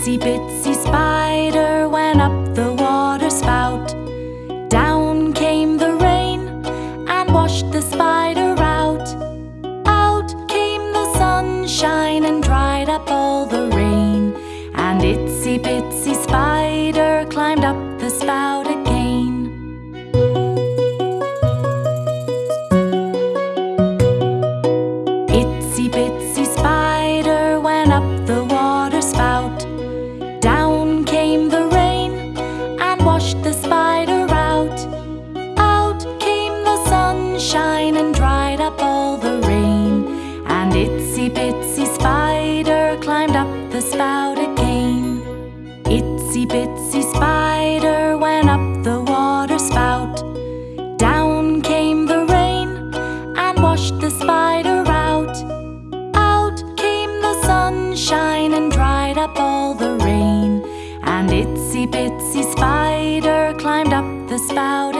Itsy bitsy spider went up the water spout. Down came the rain and washed the spider out. Out came the sunshine and dried up all the rain. And itsy bitsy Itsy bitsy spider went up the water spout. Down came the rain and washed the spider out. Out came the sunshine and dried up all the rain. And itsy bitsy spider climbed up the spout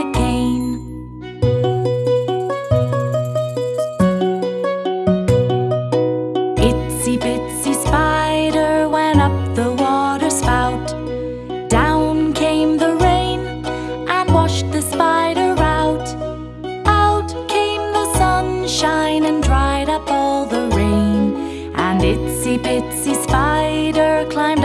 Itsy bitsy spider climbed